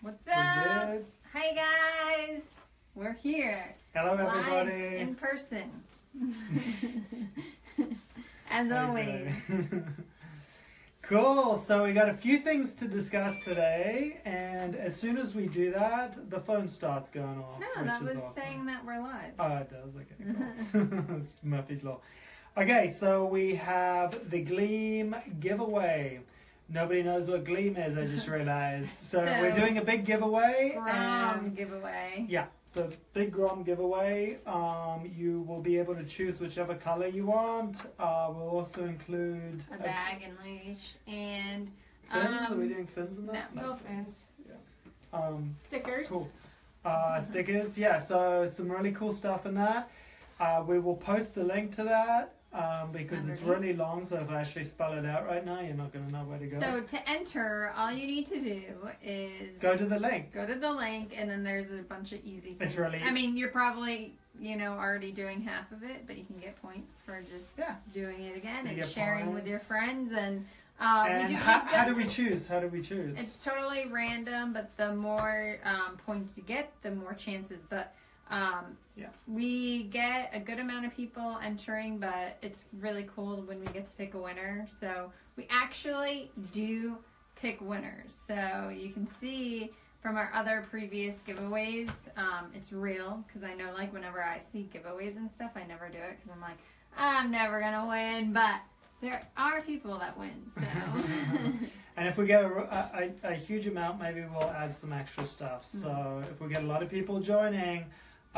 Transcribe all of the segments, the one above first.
What's We're up? good. Hi guys. We're here. Hello, Live everybody. in person. As How always. cool. So we got a few things to discuss today, and as soon as we do that, the phone starts going off. No, that was awesome. saying that we're live. Oh, it does. Okay, cool. it's Murphy's law. Okay, so we have the Gleam giveaway. Nobody knows what Gleam is. I just realized. So, So- we're doing a big giveaway. Grom giveaway. Yeah, so big Grom giveaway. Um, you will be able to choose whichever color you want. Uh, we'll also include A bag and leash and fins. Are we um, doing fins in that? no, no fins. Yeah. Um, Stickers. cool. Uh, stickers. Yeah. So some really cool stuff in there. Uh, we will post the link to that um, because it's really long. So if I actually spell it out right now, you're not going to know where to go. so to enter, all you need to do is go to the link. go to the link and then there's a bunch of easy things. It's really- I mean, you're probably, you know, already doing half of it, but you can get points for just Yeah. doing it again So and sharing with your friends and uh, we and do how, how do we choose? How do we choose? It's totally random, but the more um, points you get, the more chances. But um, Yeah. we get a good amount of people entering, but it's really cool when we get to pick a winner. So we actually do pick winners. So you can see from our other previous giveaways, um, it's real because I know like whenever I see giveaways and stuff, I never do it because I'm like, I'm never gonna win, but. There are people that win, so And if we get a, a, a huge amount, maybe we'll add some extra stuff. So if we get a lot of people joining,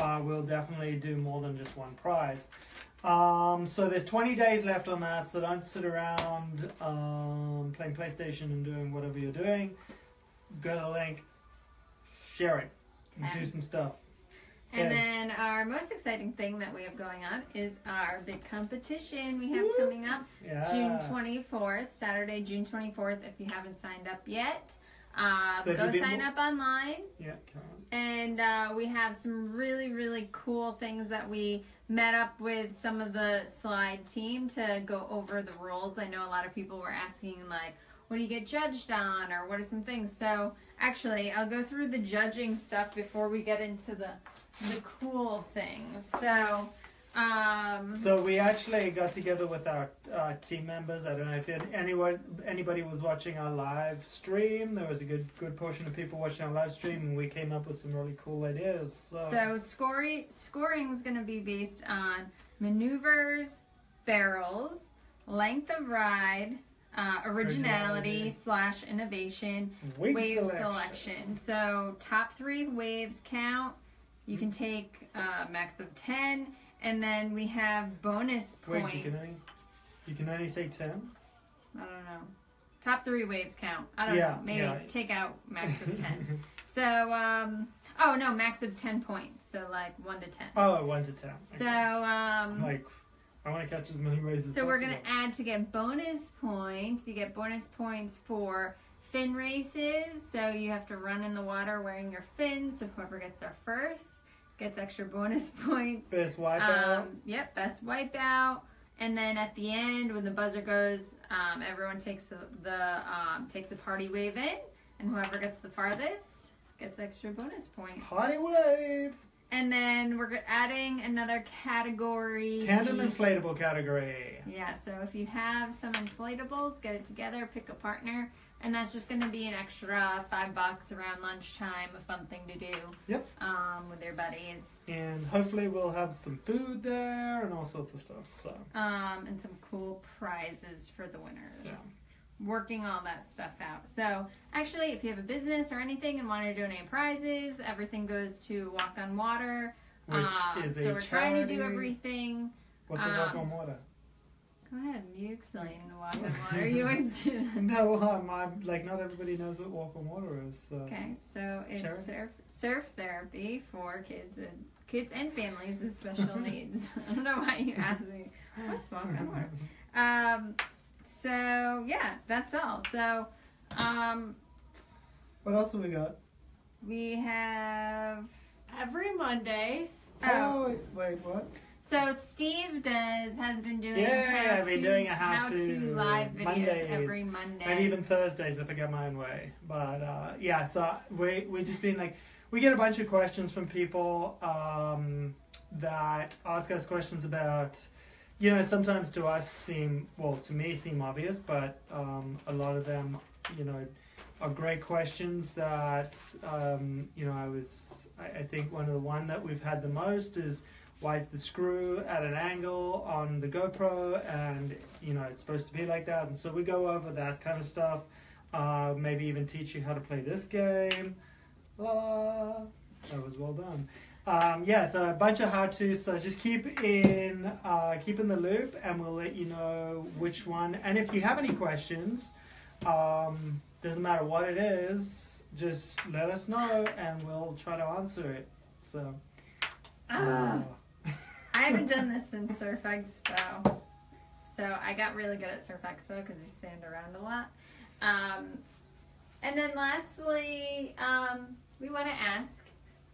uh, we'll definitely do more than just one prize. Um, so there's 20 days left on that, so don't sit around um, playing PlayStation and doing whatever you're doing. Go to the link, share it, and do some stuff. And Yeah. then our most exciting thing that we have going on is our big competition we have Woo. coming up Yeah. June 24th, Saturday, June 24th. If you haven't signed up yet, uh, So go sign up online. Yeah, come on. And uh, we have some really, really cool things that we met up with some of the slide team to go over the rules. I know a lot of people were asking, like, what do you get judged on, or what are some things? So, actually, I'll go through the judging stuff before we get into the the cool things. So, um, So we actually got together with our uh, team members. I don't know if anyone, anybody was watching our live stream. There was a good good portion of people watching our live stream, and we came up with some really cool ideas. So, So scoring scoring is going to be based on maneuvers, barrels, length of ride, uh, originality, Originality. slash innovation, wave, wave selection. selection. So top three waves count. You can take uh, max of ten, and then we have bonus Wait, points. you can only you can only say ten. I don't know. Top three waves count. I don't Yeah, know. Maybe yeah. take out max of ten. so um, oh no, max of ten points. So like one to ten. oh, one to ten. So Okay. um, like, I want to catch as many waves as so we're gonna add to get bonus points. You get bonus points for fin races. So you have to run in the water wearing your fins. So whoever gets there first gets extra bonus points. Best wipeout. Um, yep, best wipeout. And then at the end, when the buzzer goes, um, everyone takes the the um, takes a party wave in, and whoever gets the farthest gets extra bonus points. Party wave. And then we're adding another category. Tandem inflatable category. Yeah, so if you have some inflatables, get it together, pick a partner, and that's just going to be an extra five bucks around lunchtime, a fun thing to do. Yep. Um, with their buddies, And hopefully we'll have some food there and all sorts of stuff. So um, and some cool prizes for the winners. Yeah. Working all that stuff out. So actually, if you have a business or anything and want to donate prizes, everything goes to Walk on Water. which Um, is a so we're trying to do everything. What's a walk um, on water? Go ahead, you explain Walk on Water. You always do that. No, um, I'm like not everybody knows what walk on water is. So. Okay, so it's Charity? surf surf therapy for kids and kids and families with special needs. I don't know why you asked me what's walk on water. Um, so yeah, that's all. So, um, What else have we got? we have Every Monday, oh, Oh, wait, wait, what? So Steve does has been doing Yeah, how I've been to, doing a how-to live videos Mondays, every Monday. Maybe even Thursdays if I get my own way. But uh, yeah, so we we just been like we get a bunch of questions from people um, that ask us questions about you know sometimes to us seem well to me seem obvious, but um, a lot of them you know are great questions that um, you know I was I, I think one of the one that we've had the most is why is the screw at an angle on the GoPro and you know it's supposed to be like that? And so we go over that kind of stuff uh, maybe even teach you how to play this game. La la. That was well done um, yeah so a bunch of how to's so just keep in uh, keep in the loop and we'll let you know which one. And if you have any questions um, doesn't matter what it is just let us know and we'll try to answer it. So Ah, uh, I haven't done this since Surf Expo, so I got really good at Surf Expo because you stand around a lot. Um, and then lastly, um, we want to ask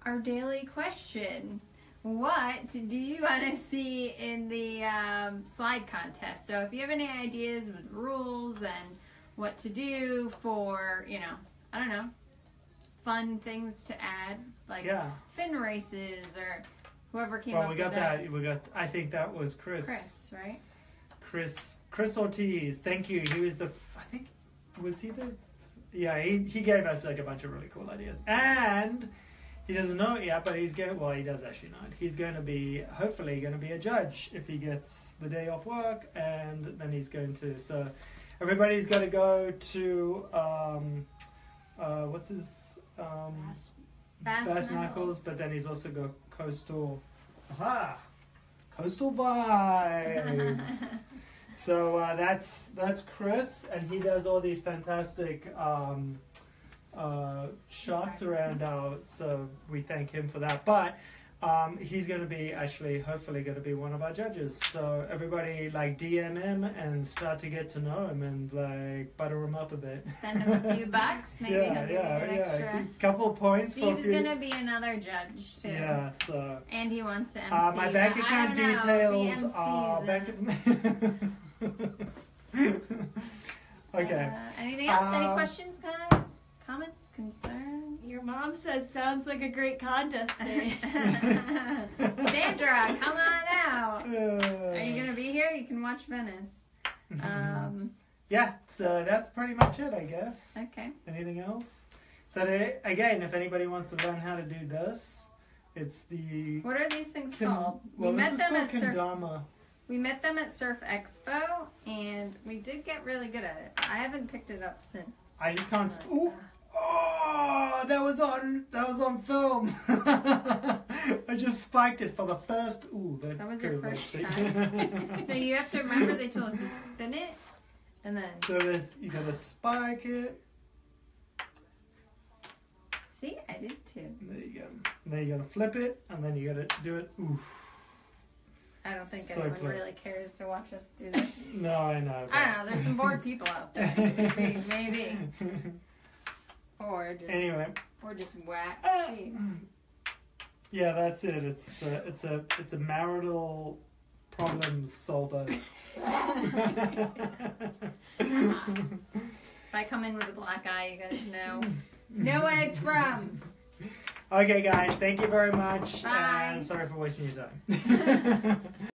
our daily question. What do you want to see in the um, slide contest? So if you have any ideas with rules and what to do for, you know, I don't know, fun things to add, like yeah fin races or whoever came Well, up we got that. We got. I think that was Chris. Chris, right? Chris. Chris Ortiz. Thank you. He was the. I think. Was he the? Yeah. He he gave us like a bunch of really cool ideas, and he doesn't know it yet, but he's going. Well, he does actually know it. He's going to be hopefully going to be a judge if he gets the day off work, and then he's going to. So everybody's got to go to. Um, uh, what's his? Um, Bass Bass Knuckles. Knuckles, but then he's also got Coastal. Aha! Coastal Vibes! so uh, that's that's Chris, and he does all these fantastic um, uh, shots around out. So we thank him for that. But um, he's going to be actually, hopefully, going to be one of our judges. So everybody like DM him and start to get to know him and like butter him up a bit. Send him a few bucks, maybe yeah, he'll give yeah, you an yeah. extra. A couple of points. Steve's few- gonna be another judge too. Yeah, so. And he wants to MC. Uh, my bank account I don't know if details are bank. okay. Uh, anything else? Any Um, questions, guys? Comments? Concerns? Your mom says sounds like a great contest day. Sandra, come on out. Uh, Are you gonna be here? You can watch Venice. Um, yeah, so that's pretty much it, I guess. okay. Anything else? So they, again, if anybody wants to learn how to do this, it's the. What are these things Ken- called? well, we this met is them called at Surf. We met them at Surf Expo, and we did get really good at it. I haven't picked it up since. I just can't. But, Ooh, uh, oh, that was on. That was on film. I just spiked it for the first. Ooh, that, That was your first been- No, you have to remember they told us to spin it, and then So there's you gotta spike it. see, I did too. There you go. And then you gotta flip it, and then you gotta do it. Oof. I don't think So anyone close. really cares to watch us do this. No, I know. I don't know. There's some bored people out there, maybe, maybe, or just anyway, or just whack. Ah. See. yeah, that's it. It's a, it's a it's a marital problem solver. If I come in with a black eye, you guys know know what it's from. okay, guys, thank you very much, Bye. and sorry for wasting your time.